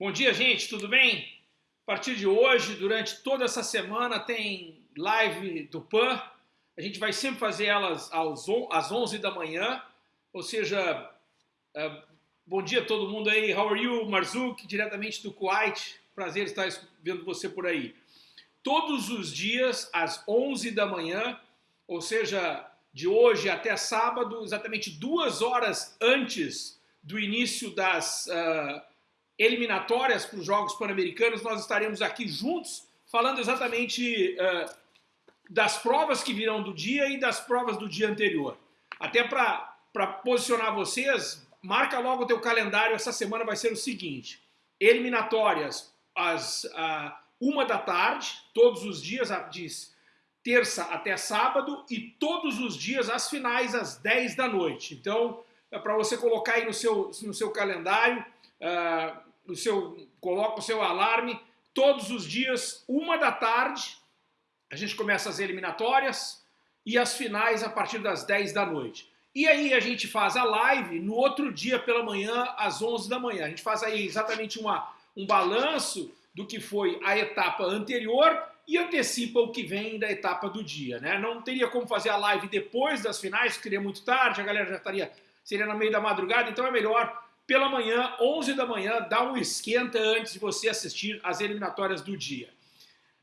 Bom dia, gente, tudo bem? A partir de hoje, durante toda essa semana, tem live do PAN. A gente vai sempre fazer elas às 11 da manhã, ou seja, uh, bom dia a todo mundo aí. How are you, Marzouk, diretamente do Kuwait. Prazer estar vendo você por aí. Todos os dias, às 11 da manhã, ou seja, de hoje até sábado, exatamente duas horas antes do início das... Uh, eliminatórias para os Jogos Pan-Americanos, nós estaremos aqui juntos falando exatamente uh, das provas que virão do dia e das provas do dia anterior. Até para posicionar vocês, marca logo o teu calendário, essa semana vai ser o seguinte, eliminatórias às uh, uma da tarde, todos os dias, de terça até sábado, e todos os dias as finais às 10 da noite. Então, é para você colocar aí no seu, no seu calendário, uh, no seu, coloca o seu alarme todos os dias, uma da tarde, a gente começa as eliminatórias e as finais a partir das 10 da noite. E aí a gente faz a live no outro dia pela manhã, às 11 da manhã. A gente faz aí exatamente uma, um balanço do que foi a etapa anterior e antecipa o que vem da etapa do dia. Né? Não teria como fazer a live depois das finais, porque seria muito tarde, a galera já estaria, seria no meio da madrugada, então é melhor pela manhã, 11 da manhã, dá um esquenta antes de você assistir as eliminatórias do dia.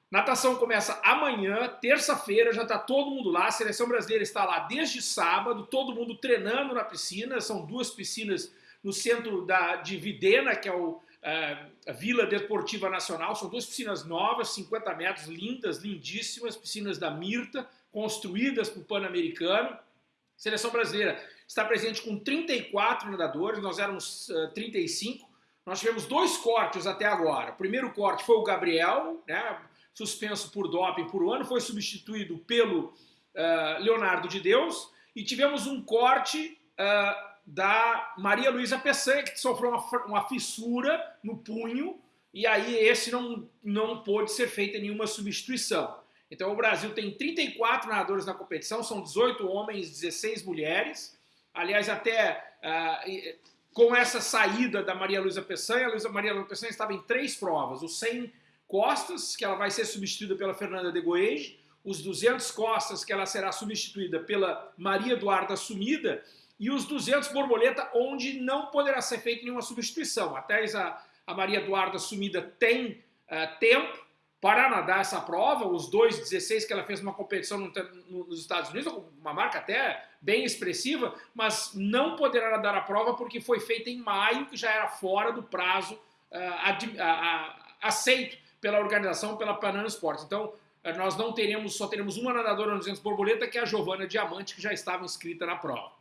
Natação começa amanhã, terça-feira, já está todo mundo lá, a seleção brasileira está lá desde sábado, todo mundo treinando na piscina, são duas piscinas no centro da, de Videna, que é o, é, a Vila Deportiva Nacional, são duas piscinas novas, 50 metros, lindas, lindíssimas, piscinas da Mirta, construídas para o Pan-Americano. Seleção brasileira está presente com 34 nadadores, nós éramos uh, 35. Nós tivemos dois cortes até agora. O primeiro corte foi o Gabriel, né, suspenso por doping por um ano, foi substituído pelo uh, Leonardo de Deus. E tivemos um corte uh, da Maria Luísa Peçanha, que sofreu uma, uma, fissura no punho, e aí esse não, não pôde ser feita nenhuma substituição. Então o Brasil tem 34 nadadores na competição, são 18 homens, 16 mulheres. Aliás, até uh, com essa saída da Maria Luísa Peçanha, a Maria Luísa Peçanha estava em três provas. O 100 costas, que ela vai ser substituída pela Fernanda de Goege, os 200 costas, que ela será substituída pela Maria Eduarda Sumida, e os 200 borboleta, onde não poderá ser feita nenhuma substituição. Até a, a Maria Eduarda Sumida tem uh, tempo, para nadar essa prova, os 2,16 que ela fez uma competição no, no, nos Estados Unidos, uma marca até bem expressiva, mas não poderá nadar a prova porque foi feita em maio, que já era fora do prazo uh, aceito pela organização, pela Panana Sports. Então, uh, nós não teremos, só teremos uma nadadora no 200 borboleta, que é a Giovana Diamante, que já estava inscrita na prova.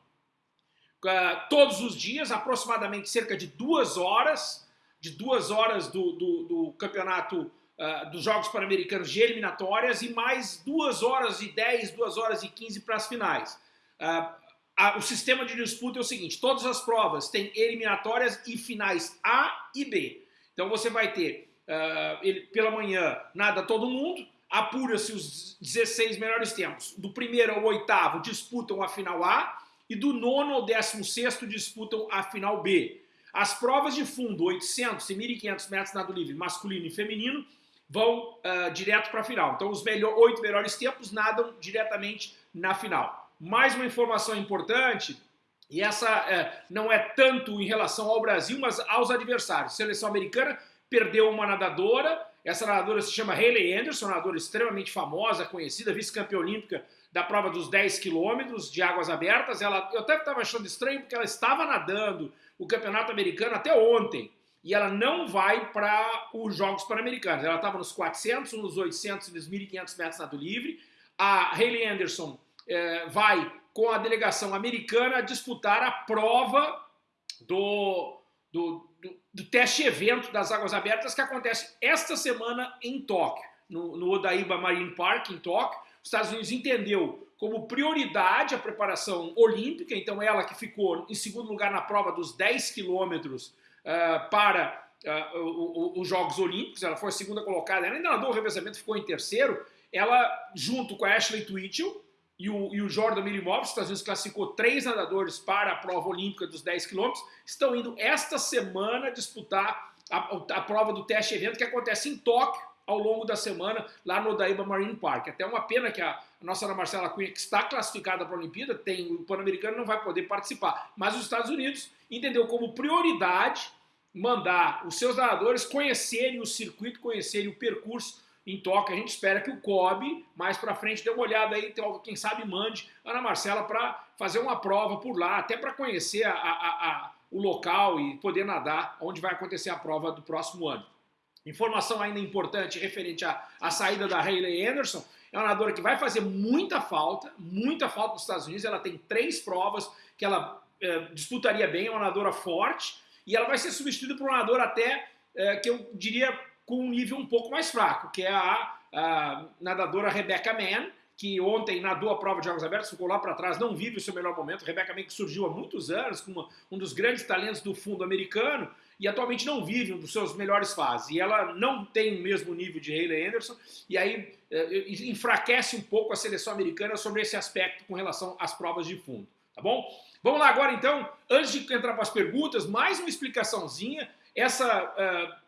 Uh, todos os dias, aproximadamente cerca de duas horas, de duas horas do, do, do campeonato uh, dos Jogos Pan-Americanos de eliminatórias e mais 2 horas e 10, 2 horas e 15 para as finais. Uh, a, o sistema de disputa é o seguinte, todas as provas têm eliminatórias e finais A e B. Então você vai ter, uh, ele, pela manhã, nada todo mundo, apura-se os 16 melhores tempos. Do primeiro ao oitavo disputam a final A e do nono ao décimo sexto disputam a final B. As provas de fundo, 800 e 1.500 metros nado livre masculino e feminino, vão uh, direto para a final. Então os melhor, oito melhores tempos nadam diretamente na final. Mais uma informação importante, e essa uh, não é tanto em relação ao Brasil, mas aos adversários. A seleção americana perdeu uma nadadora, essa nadadora se chama Hayley Anderson, nadadora extremamente famosa, conhecida, vice-campeã olímpica da prova dos 10 quilômetros de águas abertas. Ela, eu até estava achando estranho porque ela estava nadando o campeonato americano até ontem e ela não vai para os Jogos Pan-Americanos. Ela estava nos 400, nos 800 e nos 1.500 metros nado livre. A Hayley Anderson é, vai com a delegação americana disputar a prova do, do, do, do, teste evento das águas abertas que acontece esta semana em Tóquio, no, no Odaiba Marine Park, em Tóquio. Os Estados Unidos entendeu como prioridade a preparação olímpica, então ela que ficou em segundo lugar na prova dos 10 quilômetros uh, para uh, os Jogos Olímpicos, ela foi a segunda colocada, ela ainda nadou o revezamento, ficou em terceiro, ela, junto com a Ashley Twitchell e o, e o Jordan Milimov, os Estados Unidos classificou três nadadores para a prova olímpica dos 10 quilômetros, estão indo esta semana disputar a, a prova do teste evento que acontece em Tóquio ao longo da semana lá no Odaiba Marine Park. Até uma pena que a, a nossa Ana Marcela Cunha, que está classificada para a Olimpíada, tem o Pan-Americano, não vai poder participar. Mas os Estados Unidos entendeu como prioridade mandar os seus nadadores conhecerem o circuito, conhecerem o percurso em Tóquio. A gente espera que o COB, mais para frente, dê uma olhada aí, quem sabe mande Ana Marcela para fazer uma prova por lá, até para conhecer a, a, a, o local e poder nadar onde vai acontecer a prova do próximo ano. Informação ainda importante referente à, à saída da Hayley Anderson, é uma nadadora que vai fazer muita falta, muita falta nos Estados Unidos, ela tem três provas que ela é, disputaria bem, é uma nadadora forte, e ela vai ser substituída por um nadador até, é, que eu diria, com um nível um pouco mais fraco, que é a, a nadadora Rebecca Mann, que ontem nadou a prova de Jogos Abertos, ficou lá para trás, não vive o seu melhor momento. Rebecca Mann que surgiu há muitos anos, como uma, um dos grandes talentos do fundo americano, e atualmente não vive um dos seus melhores fases. E ela não tem o mesmo nível de Hayley Anderson, e aí é, enfraquece um pouco a seleção americana sobre esse aspecto com relação às provas de fundo, tá bom? Vamos lá agora então, antes de entrar para as perguntas, mais uma explicaçãozinha. Essa uh,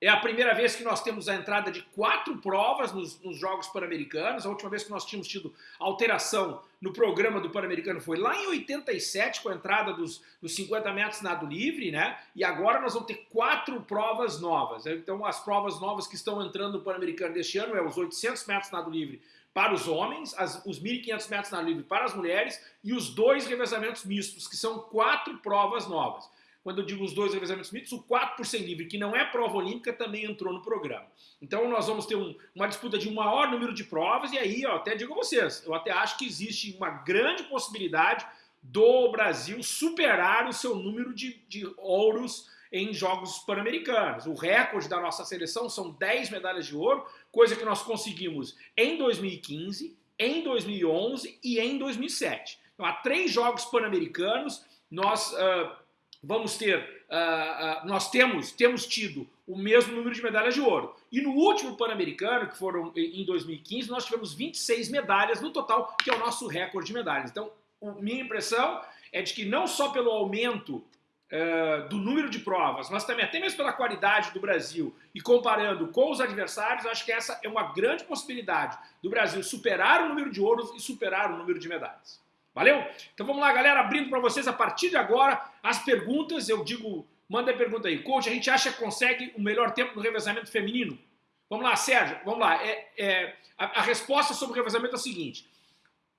é a primeira vez que nós temos a entrada de quatro provas nos, nos Jogos Pan-Americanos. A última vez que nós tínhamos tido alteração no programa do Pan-Americano foi lá em 87, com a entrada dos, dos 50 metros nado livre, né? E agora nós vamos ter quatro provas novas. Então, as provas novas que estão entrando no Pan-Americano deste ano é os 800 metros nado livre para os homens, as, os 1.500 metros nado livre para as mulheres e os dois revezamentos mistos, que são quatro provas novas. Quando eu digo os dois revezamentos mistos, o 4 por 100 livre, que não é prova olímpica, também entrou no programa. Então nós vamos ter um, uma disputa de um maior número de provas, e aí, ó, até digo a vocês, eu até acho que existe uma grande possibilidade do Brasil superar o seu número de, de ouros em Jogos Pan-Americanos. O recorde da nossa seleção são 10 medalhas de ouro, coisa que nós conseguimos em 2015, em 2011 e em 2007. Então, há três Jogos Pan-Americanos, nós uh, vamos ter, uh, uh, nós temos, temos tido o mesmo número de medalhas de ouro. E no último Pan-Americano, que foram em 2015, nós tivemos 26 medalhas no total, que é o nosso recorde de medalhas. Então, minha impressão é de que não só pelo aumento uh, do número de provas, mas também até mesmo pela qualidade do Brasil e comparando com os adversários, acho que essa é uma grande possibilidade do Brasil superar o número de ouros e superar o número de medalhas. Valeu? Então vamos lá, galera, abrindo para vocês a partir de agora as perguntas. Eu digo, manda a pergunta aí. Coach, a gente acha que consegue o melhor tempo no revezamento feminino? Vamos lá, Sérgio, vamos lá. É, é, a, a, resposta sobre o revezamento é a seguinte: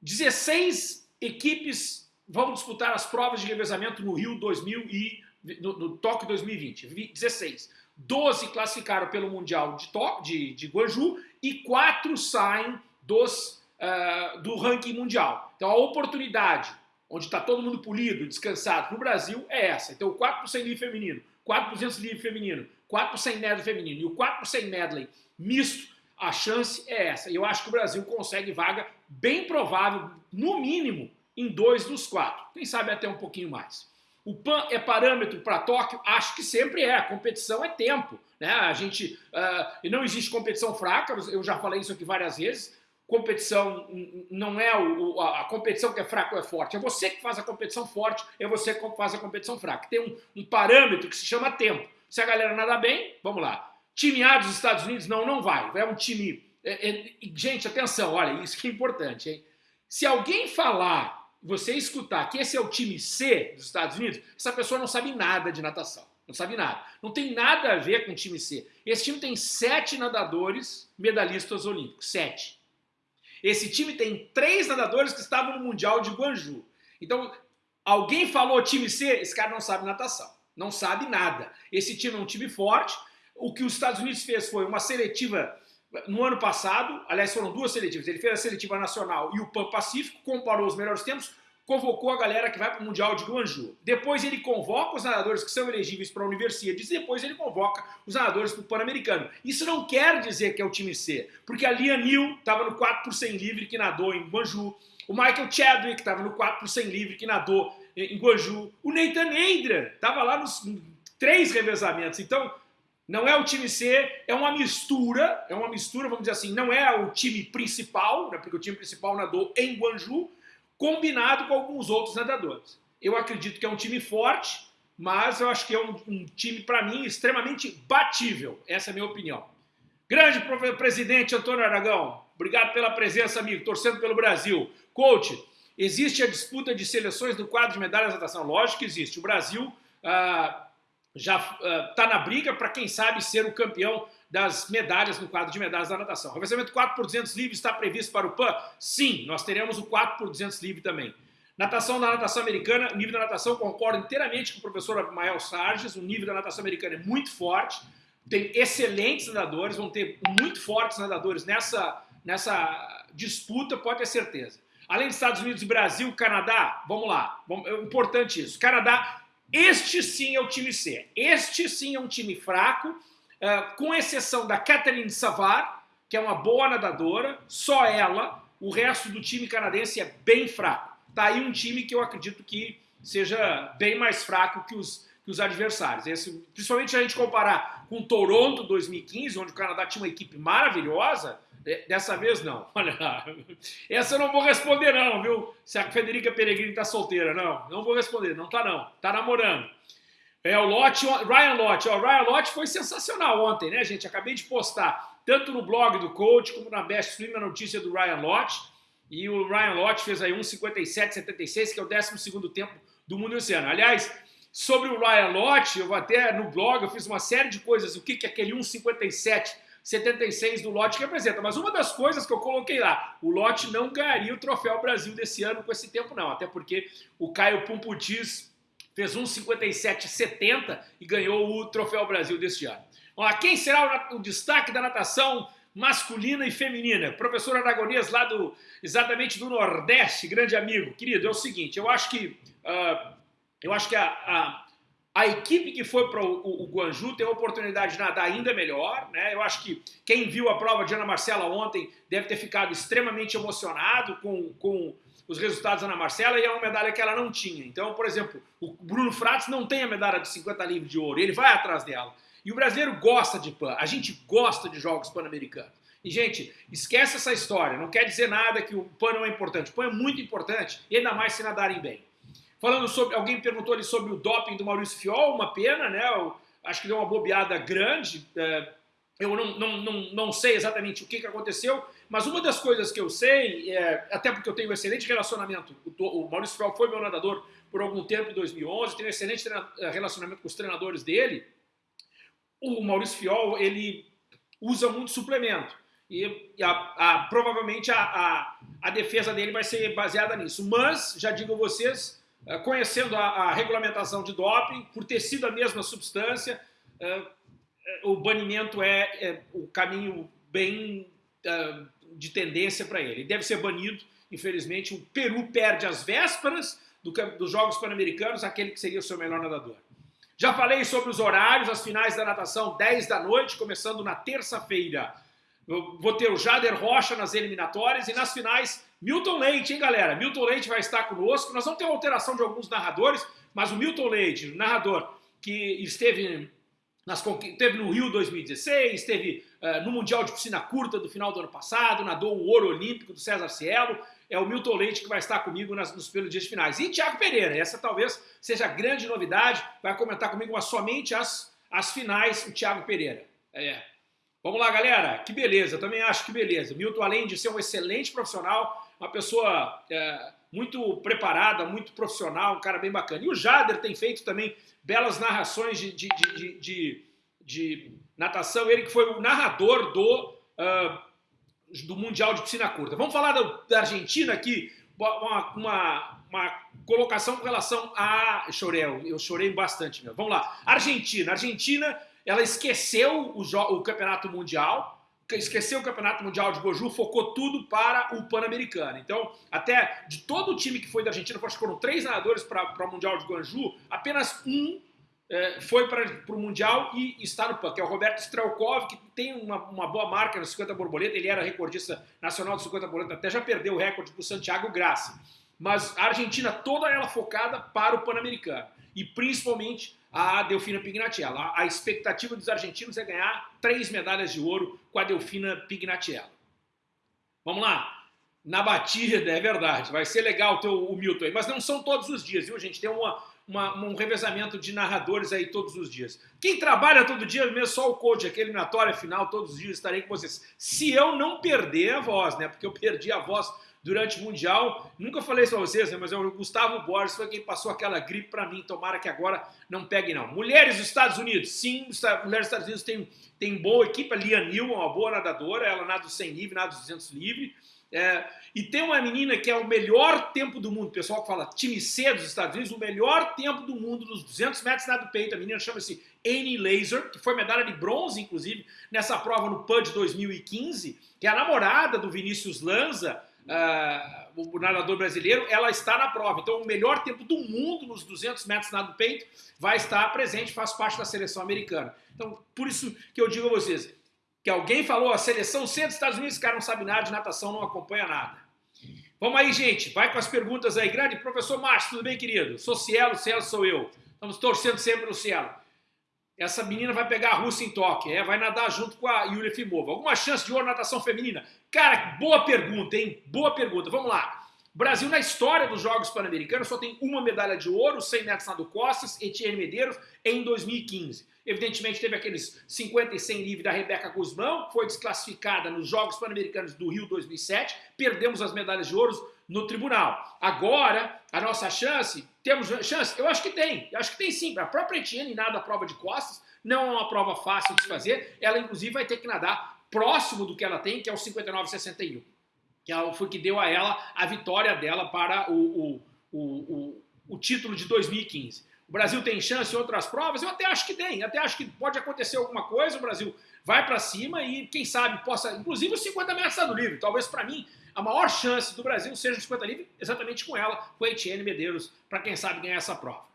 16 equipes vão disputar as provas de revezamento no Rio 2000 e no, no Tóquio 2020. 16. 12 classificaram pelo Mundial de, Tóquio, de, de Guangzhou e 4 saem dos uh, do ranking mundial. Então a oportunidade, onde está todo mundo polido, descansado, no Brasil é essa. Então o 4 por 100 livre feminino, 4 por 200 livre feminino, 4 por 100 medley feminino e o 4 por 100 medley misto, a chance é essa. E eu acho que o Brasil consegue vaga bem provável, no mínimo, em dois dos quatro. Quem sabe até um pouquinho mais. O PAN é parâmetro para Tóquio? Acho que sempre é. A competição é tempo. Né? A gente, uh, não existe competição fraca, eu já falei isso aqui várias vezes competição não é o, a, competição que é fraca ou é forte, é você que faz a competição forte, é você que faz a competição fraca. Tem um, um parâmetro que se chama tempo. Se a galera nada bem, vamos lá. Time A dos Estados Unidos, não, não vai. É um time. É, é, gente, atenção, olha, isso que é importante, hein? Se alguém falar, você escutar que esse é o time C dos Estados Unidos, essa pessoa não sabe nada de natação. Não sabe nada. Não tem nada a ver com o time C. Esse time tem sete nadadores medalhistas olímpicos. Sete. Esse time tem três nadadores que estavam no Mundial de Guangzhou. Então, alguém falou time C? Esse cara não sabe natação. Não sabe nada. Esse time é um time forte. O que os Estados Unidos fez foi uma seletiva no ano passado, aliás, foram duas seletivas. Ele fez a seletiva nacional e o Pan Pacífico, comparou os melhores tempos, convocou a galera que vai para o Mundial de Guangzhou. Depois ele convoca os nadadores que são elegíveis para a Universidade e depois ele convoca os nadadores para o Pan-Americano. Isso não quer dizer que é o time C, porque a Lia Neal estava no 4 por 100 livre que nadou em Guangzhou, o Michael Chadwick estava no 4 por 100 livre que nadou em Guangzhou, o Nathan Adrian estava lá nos três revezamentos. Então, não é o time C, é uma mistura, é uma mistura, vamos dizer assim, não é o time principal, né, porque o time principal nadou em Guangzhou, combinado com alguns outros nadadores. Eu acredito que é um time forte, mas eu acho que é um, um time, para mim, extremamente batível. Essa é a minha opinião. Grande presidente Antônio Aragão, obrigado pela presença, amigo, torcendo pelo Brasil. Coach, existe a disputa de seleções no quadro de medalhas de natação? Lógico que existe. O Brasil ah, já está ah, na briga para, quem sabe, ser o campeão das medalhas no quadro de medalhas da natação. O revezamento 4 por 200 livre está previsto para o PAN? Sim, nós teremos o 4 por 200 livre também. Natação da natação americana, o nível da natação concordo inteiramente com o professor Mael Sarges, o nível da natação americana é muito forte, tem excelentes nadadores, vão ter muito fortes nadadores nessa, nessa disputa, pode ter certeza. Além dos Estados Unidos Brasil, Canadá, vamos lá, é importante isso. Canadá, este sim é o time C. Este sim é um time fraco, uh, com exceção da Catherine Savard, que é uma boa nadadora, só ela, o resto do time canadense é bem fraco. Tá aí um time que eu acredito que seja bem mais fraco que os, que os adversários. Esse, principalmente se a gente comparar com Toronto 2015, onde o Canadá tinha uma equipe maravilhosa, dessa vez não. Olha essa eu não vou responder não, viu? Se a Federica Peregrini tá solteira, não, não vou responder, não tá não, tá namorando. É o Lott, Ryan Lott, o Ryan Lott foi sensacional ontem, né, gente? Acabei de postar tanto no blog do coach como na Best Swim a notícia do Ryan Lott. E o Ryan Lott fez aí 1,57,76, que é o 12 tempo do mundo ano. Aliás, Sobre o Ryan Lott, eu vou até no blog, eu fiz uma série de coisas, o que, que aquele 1,57 76 do Lote representa. Mas uma das coisas que eu coloquei lá, o Lote não ganharia o Troféu Brasil desse ano com esse tempo não, até porque o Caio Pumputis fez 1,57,70 e ganhou o Troféu Brasil deste ano. Ó, quem será o, destaque da natação masculina e feminina? Professor Aragonês lá do, exatamente do Nordeste, grande amigo. Querido, é o seguinte, eu acho que... Uh, eu acho que a, a, a equipe que foi para o, o, o, Guanju tem a oportunidade de nadar ainda melhor. Né? Eu acho que quem viu a prova de Ana Marcela ontem deve ter ficado extremamente emocionado com, com os resultados da Ana Marcela e é uma medalha que ela não tinha. Então, por exemplo, o Bruno Fratos não tem a medalha de 50 livros de ouro, ele vai atrás dela. E o brasileiro gosta de PAN, a gente gosta de jogos pan-americanos. E, gente, esquece essa história, não quer dizer nada que o PAN não é importante. O PAN é muito importante, e ainda mais se nadarem bem. Falando sobre, alguém perguntou ali sobre o doping do Maurício Fiol, uma pena, né? Eu acho que deu uma bobeada grande. É, eu não, não, não, não sei exatamente o que, que aconteceu, mas uma das coisas que eu sei, é, até porque eu tenho um excelente relacionamento, o, o Maurício Fiol foi meu nadador por algum tempo, em 2011, tenho um excelente é, relacionamento com os treinadores dele, o Maurício Fiol, ele usa muito suplemento. E, a, a, provavelmente a, a, a defesa dele vai ser baseada nisso. Mas, já digo a vocês, conhecendo a, a, regulamentação de doping, por ter sido a mesma substância, uh, o banimento é, é, o caminho bem de tendência para ele. Ele deve ser banido, infelizmente. O Peru perde as vésperas do, dos Jogos Pan-Americanos, aquele que seria o seu melhor nadador. Já falei sobre os horários, as finais da natação, 10 da noite, começando na terça-feira. Vou ter o Jader Rocha nas eliminatórias e nas finais Milton Leite, hein, galera? Milton Leite vai estar conosco. Nós vamos ter uma alteração de alguns narradores, mas o Milton Leite, narrador que esteve, nas, esteve no Rio 2016, esteve uh, no Mundial de Piscina Curta do final do ano passado, nadou o ouro olímpico do César Cielo. É o Milton Leite que vai estar comigo nas, nos pelos dias finais. E Tiago Pereira, essa talvez seja a grande novidade, vai comentar comigo, mas somente as, as finais, o Tiago Pereira. É. Vamos lá, galera. Que beleza, também acho que beleza. Milton, além de ser um excelente profissional, uma pessoa é, muito preparada, muito profissional, um cara bem bacana. E o Jader tem feito também belas narrações de, de, de, de, de natação, ele que foi o narrador do, uh, do Mundial de Piscina Curta. Vamos falar da, da Argentina aqui, uma, uma, uma, colocação com relação a... Eu chorei, eu chorei bastante, meu. Vamos lá. Argentina. Argentina, ela esqueceu o, o Campeonato Mundial, esqueceu o Campeonato Mundial de Goju, focou tudo para o Pan-Americano. Então, até de todo o time que foi da Argentina, acho que foram três nadadores para o Mundial de Guanju, apenas um é, foi para o Mundial e está no PAN, que é o Roberto Strelkov, que tem uma, uma boa marca no 50 borboleta, ele era recordista nacional do 50 borboleta, até já perdeu o recorde para o Santiago Graça. Mas a Argentina toda ela focada para o Pan-Americano. E principalmente a Delfina Pignatiella. A expectativa dos argentinos é ganhar três medalhas de ouro com a Delfina Pignatiella. Vamos lá. Na batida, é verdade. Vai ser legal ter o Milton aí. Mas não são todos os dias, viu, gente? Tem uma, uma, um revezamento de narradores aí todos os dias. Quem trabalha todo dia, mesmo só o coach, aquele eliminatória final, todos os dias estarei com vocês. Se eu não perder a voz, né? Porque eu perdi a voz durante o Mundial. Nunca falei isso pra vocês, né? Mas o Gustavo Borges foi quem passou aquela gripe para mim. Tomara que agora não pegue, não. Mulheres dos Estados Unidos. Sim, mulheres dos Estados Unidos tem, tem boa equipe. A Lia Newman, uma boa nadadora. Ela nada dos 100 livre, nada dos 200 livre. É, e tem uma menina que é o melhor tempo do mundo, o pessoal que fala time C dos Estados Unidos, o melhor tempo do mundo nos 200 metros nado peito. A menina chama-se Annie Laser, que foi medalha de bronze, inclusive, nessa prova no PUD 2015, que é a namorada do Vinícius Lanza, uh, o nadador brasileiro, ela está na prova. Então, o melhor tempo do mundo nos 200 metros nado peito vai estar presente, faz parte da seleção americana. Então, por isso que eu digo a vocês, que alguém falou, a seleção C dos Estados Unidos, cara não sabe nada de natação, não acompanha nada. Vamos aí, gente, vai com as perguntas aí. Grande professor Márcio, tudo bem, querido? Sou Cielo, Cielo sou eu. Estamos torcendo sempre no Cielo. Essa menina vai pegar a Rússia em Tóquio, é, vai nadar junto com a Yulia Fimova. Alguma chance de ouro na natação feminina? Cara, boa pergunta, hein? Boa pergunta. Vamos lá. Brasil, na história dos Jogos Pan-Americanos, só tem uma medalha de ouro, 100 metros nado costas, Etienne Medeiros, em 2015. Evidentemente, teve aqueles 50 e 100 livre da Rebeca Guzmão, foi desclassificada nos Jogos Pan-Americanos do Rio 2007. Perdemos as medalhas de ouro no tribunal. Agora, a nossa chance, temos chance? Eu acho que tem, eu acho que tem sim. A própria Etienne nada a prova de costas, não é uma prova fácil de se fazer. Ela, inclusive, vai ter que nadar próximo do que ela tem, que é o 59,61. Que é foi que deu a ela a vitória dela para o, o, o, o, título de 2015. O Brasil tem chance em outras provas? Eu até acho que tem, até acho que pode acontecer alguma coisa, o Brasil vai para cima e quem sabe possa, inclusive os 50 metros do livre. Talvez para mim a maior chance do Brasil seja os 50 livre exatamente com ela, com a Etienne Medeiros, para quem sabe ganhar essa prova.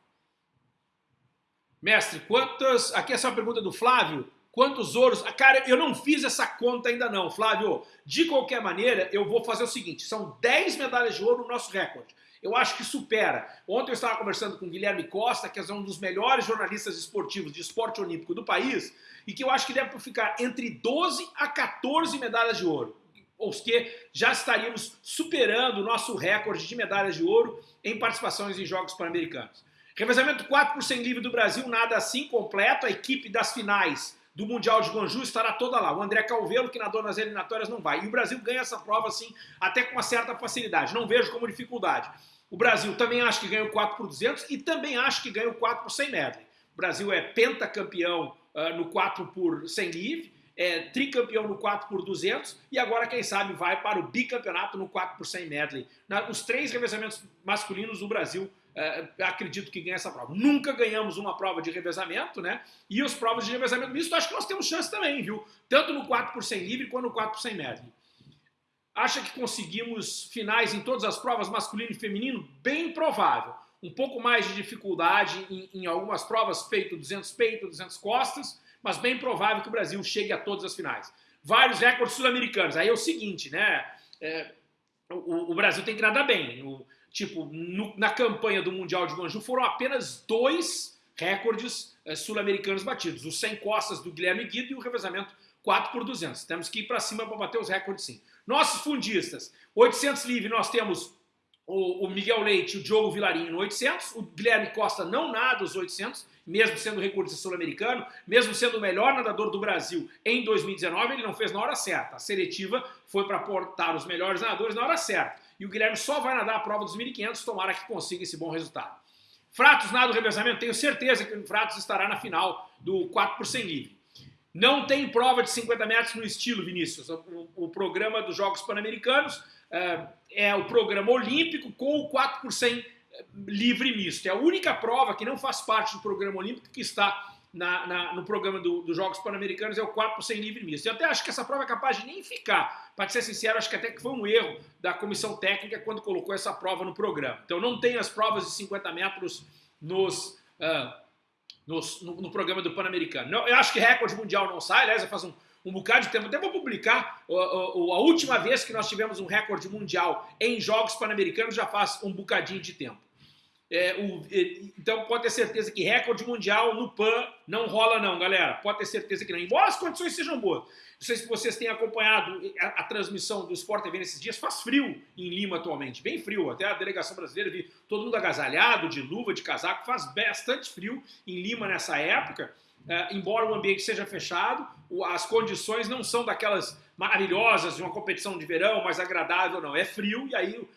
Mestre, quantas, aqui é só uma pergunta do Flávio, quantos ouros, ah, cara, eu não fiz essa conta ainda não, Flávio, de qualquer maneira, eu vou fazer o seguinte, são 10 medalhas de ouro no nosso recorde eu acho que supera. Ontem eu estava conversando com o Guilherme Costa, que é um dos melhores jornalistas esportivos de esporte olímpico do país, e que eu acho que deve ficar entre 12 a 14 medalhas de ouro. Ou que já estaríamos superando o nosso recorde de medalhas de ouro em participações em Jogos Pan-Americanos. Revezamento 4 por 100 livre do Brasil, nada assim completo. A equipe das finais do Mundial de Guangzhou estará toda lá. O André Calvelo, que nadou nas eliminatórias, não vai. E o Brasil ganha essa prova, assim, até com uma certa facilidade. Não vejo como dificuldade. O Brasil também acho que ganha o 4 por 200 e também acho que ganha o 4 por 100 medley. O Brasil é pentacampeão uh, no 4 por 100 livre, é tricampeão no 4 por 200 e agora, quem sabe, vai para o bicampeonato no 4 por 100 medley. Na, os três revezamentos masculinos, o Brasil uh, acredito que ganha essa prova. Nunca ganhamos uma prova de revezamento, né? E as provas de revezamento misto, acho que nós temos chance também, viu? Tanto no 4 por 100 livre quanto no 4 por 100 medley. Acha que conseguimos finais em todas as provas, masculino e feminino? Bem provável. Um pouco mais de dificuldade em, em algumas provas, peito 200 peito, 200 costas, mas bem provável que o Brasil chegue a todas as finais. Vários recordes sul-americanos. Aí é o seguinte, né? É, o, o, Brasil tem que nadar bem. No, tipo, no, na campanha do Mundial de Guangzhou foram apenas dois recordes é, sul-americanos batidos. O 100 costas do Guilherme Guido e o revezamento 4 por 200. Temos que ir para cima para bater os recordes sim. Nossos fundistas, 800 livre nós temos o, o Miguel Leite e o Diogo Vilarinho no 800, o Guilherme Costa não nada os 800, mesmo sendo recordista sul-americano, mesmo sendo o melhor nadador do Brasil em 2019, ele não fez na hora certa. A seletiva foi para portar os melhores nadadores na hora certa. E o Guilherme só vai nadar a prova dos 1.500, tomara que consiga esse bom resultado. Fratos nada o revezamento, tenho certeza que o Fratos estará na final do 4 por 100 livre. Não tem prova de 50 metros no estilo, Vinícius. O, o programa dos Jogos Pan-Americanos é, é, o programa olímpico com o 4 por 100 é, livre misto. É a única prova que não faz parte do programa olímpico que está na, na, no programa do, dos Jogos Pan-Americanos, é o 4 por 100 livre misto. Eu até acho que essa prova é capaz de nem ficar. Para ser sincero, acho que até que foi um erro da comissão técnica quando colocou essa prova no programa. Então não tem as provas de 50 metros nos... Uh, no, no, no programa do Pan-Americano. Eu acho que recorde mundial não sai, aliás, faz um, um bocado de tempo. Até vou publicar a, última vez que nós tivemos um recorde mundial em Jogos Pan-Americanos já faz um bocadinho de tempo. É, o, então pode ter certeza que recorde mundial no PAN não rola não, galera. Pode ter certeza que não. Embora as condições sejam boas. Não sei se vocês têm acompanhado a, a transmissão do Sport TV nesses dias. Faz frio em Lima atualmente, bem frio. Até a delegação brasileira vi todo mundo agasalhado, de luva, de casaco. Faz bastante frio em Lima nessa época. É, embora o ambiente seja fechado, as condições não são daquelas maravilhosas de uma competição de verão, mais agradável, não. É frio e aí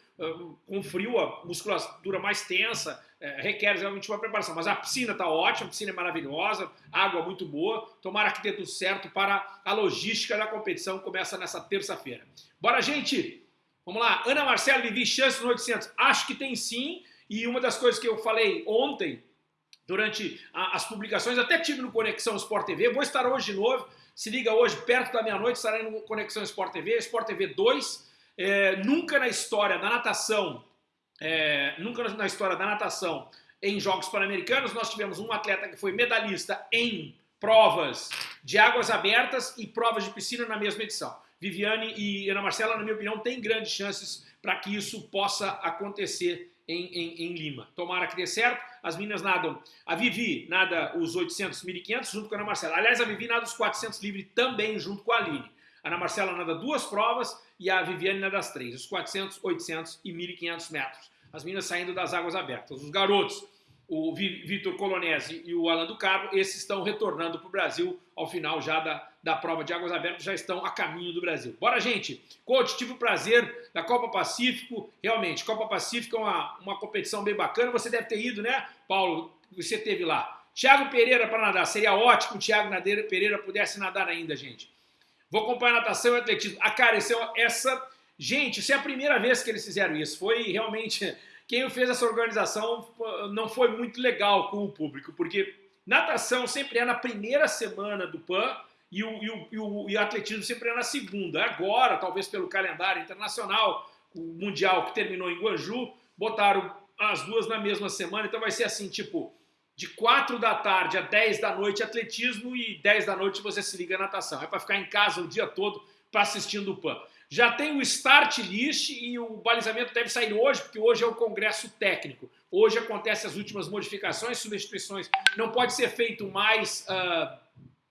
com frio, a musculatura mais tensa, é, requer realmente uma preparação. Mas a piscina está ótima, a piscina é maravilhosa, água muito boa. Tomara que dê tudo certo para a logística da competição, começa nessa terça-feira. Bora, gente! Vamos lá, Ana Marcela, Vivi, chance no 800? Acho que tem sim, e uma das coisas que eu falei ontem, durante a, as publicações, até tive no Conexão Sport TV, vou estar hoje de novo, se liga hoje, perto da meia-noite, estarei no Conexão Sport TV, Sport TV 2, é, nunca na história da natação, é, nunca na história da natação em Jogos Pan-Americanos nós tivemos um atleta que foi medalhista em provas de águas abertas e provas de piscina na mesma edição. Viviane e Ana Marcela, na minha opinião, têm grandes chances para que isso possa acontecer em, em, em, Lima. Tomara que dê certo. As meninas nadam. A Vivi nada os 800, 1500 junto com a Ana Marcela. Aliás, a Vivi nada os 400 livre também junto com a Aline. A Ana Marcela nada duas provas e a Viviane nada das três, os 400, 800 e 1.500 metros. As meninas saindo das águas abertas. Os garotos, o Vitor Colonese e o Alan do Carmo, esses estão retornando para o Brasil ao final já da, da prova de águas abertas, já estão a caminho do Brasil. Bora, gente! Coach, tive o prazer da Copa Pacífico. Realmente, Copa Pacífico é uma, uma competição bem bacana. Você deve ter ido, né, Paulo? Você teve lá. Tiago Pereira para nadar. Seria ótimo o Tiago Pereira pudesse nadar ainda, gente. Vou acompanhar natação e atletismo. Ah, cara, é essa... Gente, isso é a primeira vez que eles fizeram isso. Foi realmente... Quem fez essa organização não foi muito legal com o público, porque natação sempre é na primeira semana do PAN e o, e o, e o, e o atletismo sempre é na segunda. Agora, talvez pelo calendário internacional, o Mundial que terminou em Guangzhou, botaram as duas na mesma semana, então vai ser assim, tipo, de 4 da tarde a 10 da noite atletismo e 10 da noite você se liga natação. É para ficar em casa o dia todo para assistindo o PAN. Já tem o start list e o balizamento deve sair hoje, porque hoje é o congresso técnico. Hoje acontecem as últimas modificações, substituições. Não pode ser feito mais, uh,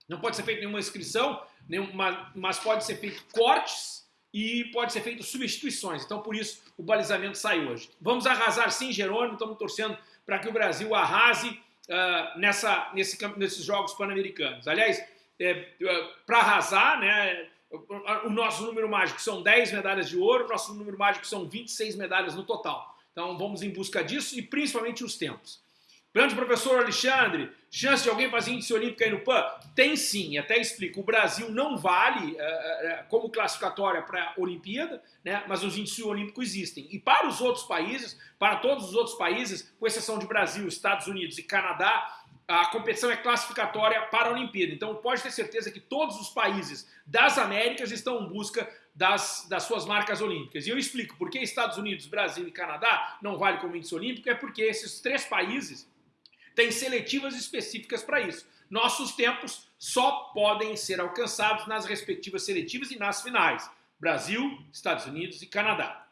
não pode ser feito nenhuma inscrição, nenhuma, mas pode ser feito cortes e pode ser feito substituições. Então, por isso, o balizamento sai hoje. Vamos arrasar sim, Jerônimo, estamos torcendo para que o Brasil arrase uh, nessa, nesse, nesses Jogos Pan-Americanos. Aliás, é, é para arrasar, né, o nosso número mágico são 10 medalhas de ouro, o nosso número mágico são 26 medalhas no total. Então vamos em busca disso e principalmente os tempos. Grande professor Alexandre, chance de alguém fazer índice olímpico aí no PAN? Tem sim, até explico. O Brasil não vale uh, como classificatória para a Olimpíada, né, mas os índices olímpicos existem. E para os outros países, para todos os outros países, com exceção de Brasil, Estados Unidos e Canadá, a competição é classificatória para a Olimpíada. Então pode ter certeza que todos os países das Américas estão em busca das, das suas marcas olímpicas. E eu explico por que Estados Unidos, Brasil e Canadá não vale como índice olímpico, é porque esses três países tem seletivas específicas para isso. Nossos tempos só podem ser alcançados nas respectivas seletivas e nas finais. Brasil, Estados Unidos e Canadá.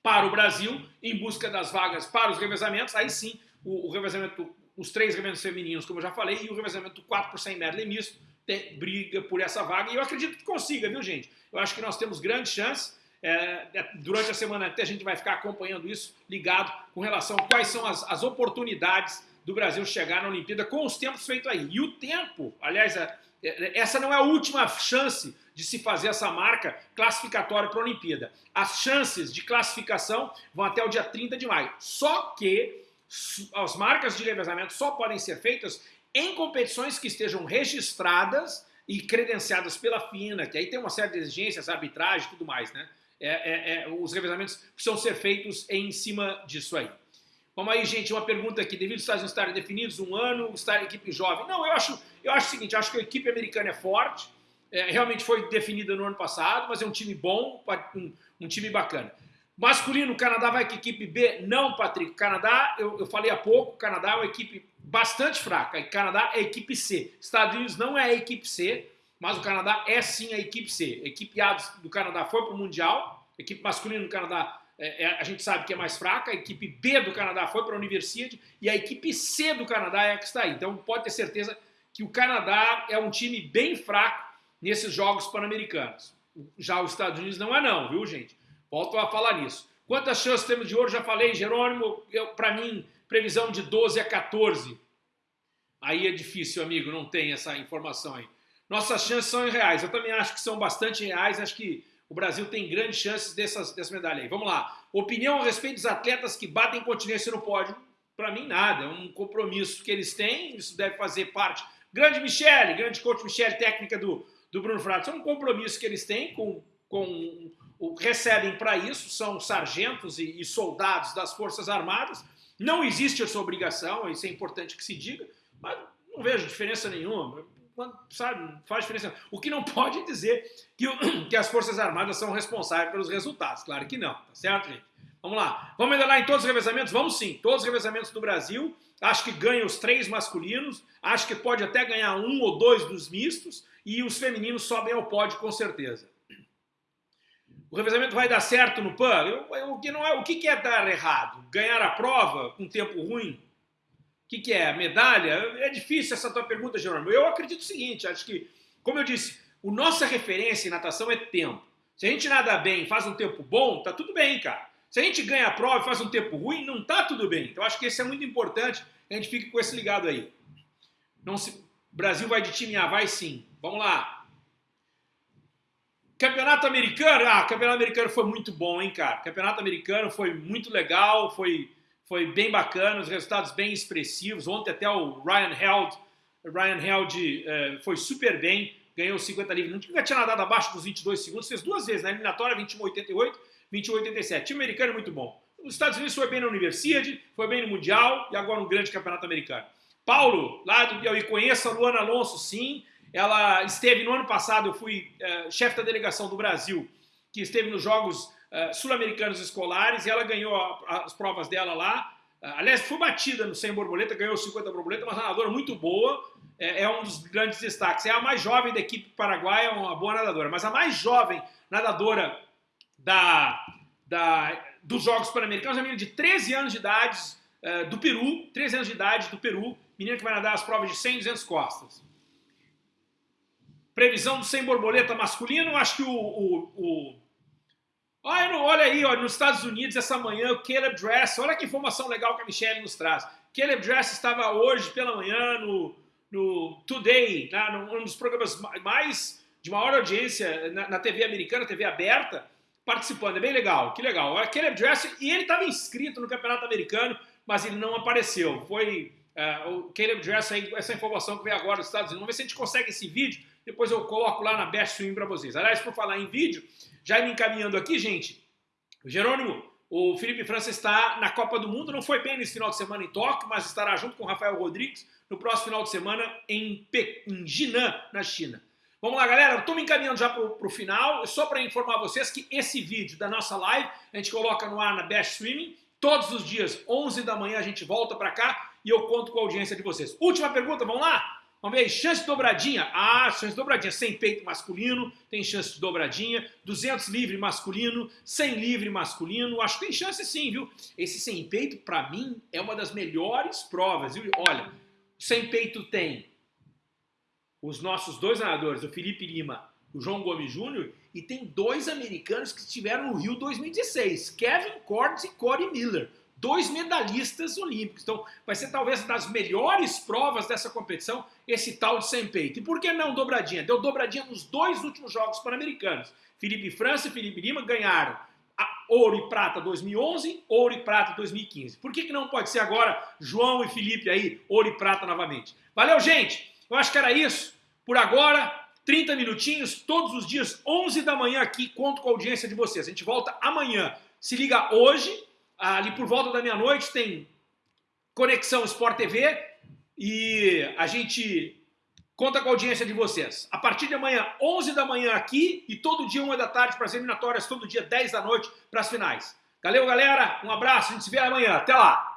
Para o Brasil, em busca das vagas para os revezamentos, aí sim, o, o revezamento, os três revezamentos femininos, como eu já falei, e o revezamento 4 por 100 medley misto, tem, briga por essa vaga, e eu acredito que consiga, viu gente? Eu acho que nós temos grandes chances, é, é, durante a semana até a gente vai ficar acompanhando isso, ligado com relação a quais são as, as oportunidades do Brasil chegar na Olimpíada com os tempos feitos aí. E o tempo, aliás, é, é, essa não é a última chance de se fazer essa marca classificatória para a Olimpíada. As chances de classificação vão até o dia 30 de maio. Só que as marcas de revezamento só podem ser feitas em competições que estejam registradas e credenciadas pela FINA, que aí tem uma série de exigências, arbitragem e tudo mais, né? É, é, é, os revezamentos precisam ser feitos em cima disso aí. Vamos aí, gente, uma pergunta aqui. Devido os Estados Unidos estarem definidos um ano, estar equipe jovem. Não, eu acho, eu acho o seguinte, acho que a equipe americana é forte, é, realmente foi definida no ano passado, mas é um time bom, um, um time bacana. Masculino, o Canadá vai com equipe B? Não, Patrick. Canadá, eu, eu falei há pouco, o Canadá é uma equipe bastante fraca. O Canadá é equipe C. Estados Unidos não é a equipe C, mas o Canadá é sim a equipe C. A equipe A do Canadá foi para o Mundial, a equipe masculina do Canadá é, é, a gente sabe que é mais fraca, a equipe B do Canadá foi para a Universidade e a equipe C do Canadá é a que está aí. Então pode ter certeza que o Canadá é um time bem fraco nesses Jogos Pan-Americanos. Já os Estados Unidos não é não, viu gente? Volto a falar nisso. Quantas chances temos de ouro? Já falei, Jerônimo, para mim, previsão de 12 a 14. Aí é difícil, amigo, não tem essa informação aí. Nossas chances são em reais. Eu também acho que são bastante reais. Acho que o Brasil tem grandes chances dessas, dessa medalha aí. Vamos lá. Opinião a respeito dos atletas que batem continência no pódio? Para mim, nada. É um compromisso que eles têm. Isso deve fazer parte. Grande Michele, grande coach Michele, técnica do, do Bruno Fratos. É um compromisso que eles têm com, com o recebem para isso, são sargentos e, e soldados das Forças Armadas. Não existe essa obrigação, isso é importante que se diga, mas não vejo diferença nenhuma. Sabe, faz diferença. O que não pode dizer que, que as Forças Armadas são responsáveis pelos resultados. Claro que não, tá certo, gente? Vamos lá. Vamos ainda em todos os revezamentos? Vamos sim. Todos os revezamentos do Brasil. Acho que ganha os três masculinos. Acho que pode até ganhar um ou dois dos mistos. E os femininos sobem ao pódio com certeza. O revezamento vai dar certo no PAN? O, que não é, o que, que é dar errado? Ganhar a prova com tempo ruim? Que, que é? Medalha? É difícil essa tua pergunta, Jerônimo. Eu acredito o seguinte, acho que, como eu disse, a nossa referência em natação é tempo. Se a gente nada bem faz um tempo bom, tá tudo bem, cara. Se a gente ganha a prova e faz um tempo ruim, não tá tudo bem. Então acho que esse é muito importante, a gente fique com esse ligado aí. Não se... Brasil vai de time A, vai sim. Vamos lá. Campeonato americano, ah, campeonato americano foi muito bom, hein, cara? Campeonato americano foi muito legal, foi, foi bem bacana, os resultados bem expressivos. Ontem até o Ryan Held, Ryan Held eh, foi super bem, ganhou 50 livres. Nunca tinha nadado abaixo dos 22 segundos, fez duas vezes na eliminatória, 21,88, 21,87. Time americano é muito bom. Os Estados Unidos foi bem na Universidade, foi bem no Mundial e agora um grande campeonato americano. Paulo, lá do Piauí, conheça a Luana Alonso, sim. Ela esteve no ano passado, eu fui uh, chefe da delegação do Brasil, que esteve nos Jogos uh, Sul-Americanos Escolares, e ela ganhou a, as provas dela lá. Uh, aliás, foi batida no 100 borboleta, ganhou 50 borboleta, uma nadadora muito boa, é, é, um dos grandes destaques. É a mais jovem da equipe paraguaia, é uma boa nadadora, mas a mais jovem nadadora da, da, dos Jogos Pan-Americanos é uma menina de 13 anos de idade, do Peru, 13 anos de idade do Peru, menina que vai nadar as provas de 100 e 200 costas. Previsão do sem borboleta masculino, acho que o, o... Olha, olha aí, ó, nos Estados Unidos essa manhã, o Caleb Dress, olha que informação legal que a Michelle nos traz. Caleb Dress estava hoje pela manhã no, no Today, né, um dos programas mais de maior audiência na, na, TV americana, TV aberta, participando. É bem legal, que legal. O Caleb Dress, e ele estava inscrito no Campeonato Americano, mas ele não apareceu. Foi uh, o Caleb Dress, aí, essa informação que veio agora dos Estados Unidos. Vamos ver se a gente consegue esse vídeo depois eu coloco lá na Best Swim para vocês. Aliás, por falar em vídeo, já me encaminhando aqui, gente, Jerônimo, o Felipe França está na Copa do Mundo, não foi bem nesse final de semana em Tóquio, mas estará junto com o Rafael Rodrigues no próximo final de semana em, Pe em Jinan, na China. Vamos lá, galera, estou me encaminhando já para o final, só para informar vocês que esse vídeo da nossa live a gente coloca no ar na Best Streaming, todos os dias, 11 da manhã, a gente volta para cá e eu conto com a audiência de vocês. Última pergunta, vamos lá? Vamos ver aí, chance dobradinha. Ah, chance dobradinha. 100 peito masculino, tem chance de dobradinha. 200 livre masculino, 100 livre masculino. Acho que tem chance sim, viu? Esse 100 peito, para mim, é uma das melhores provas. Viu? Olha, 100 peito tem os nossos dois nadadores, o Felipe Lima o João Gomes Júnior, e tem dois americanos que estiveram no Rio 2016, Kevin Cordes e Corey Miller dois medalhistas olímpicos. Então, vai ser talvez das melhores provas dessa competição, esse tal de sem peito. E por que não dobradinha? Deu dobradinha nos dois últimos Jogos Pan-Americanos. Felipe França e Felipe Lima ganharam ouro e prata 2011, ouro e prata 2015. Por que, que não pode ser agora João e Felipe aí, ouro e prata novamente? Valeu, gente! Eu acho que era isso. Por agora, 30 minutinhos, todos os dias, 11 da manhã aqui, conto com a audiência de vocês. A gente volta amanhã. Se liga hoje, ali por volta da meia-noite tem Conexão Sport TV e a gente conta com a audiência de vocês. A partir de amanhã, 11 da manhã aqui e todo dia 1 da tarde para as eliminatórias, todo dia 10 da noite para as finais. Valeu, galera. Um abraço. A gente se vê amanhã. Até lá.